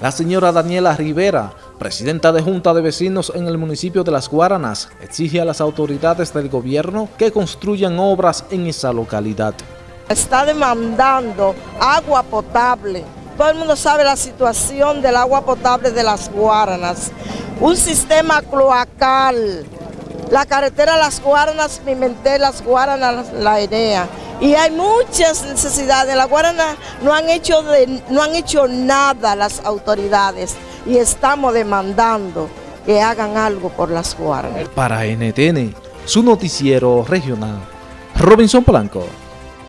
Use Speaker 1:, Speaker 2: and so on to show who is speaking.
Speaker 1: La señora Daniela Rivera, presidenta de Junta de Vecinos en el municipio de Las Guaranas, exige a las autoridades del gobierno que construyan obras en esa localidad.
Speaker 2: Está demandando agua potable. Todo el mundo sabe la situación del agua potable de Las Guaranas. Un sistema cloacal. La carretera Las Guaranas, Pimentel, Las Guaranas, La Enea y hay muchas necesidades. La Guarana no han hecho, no han hecho nada las autoridades y estamos demandando que hagan algo por las Guaranas.
Speaker 1: Para NTN, su noticiero regional, Robinson Blanco.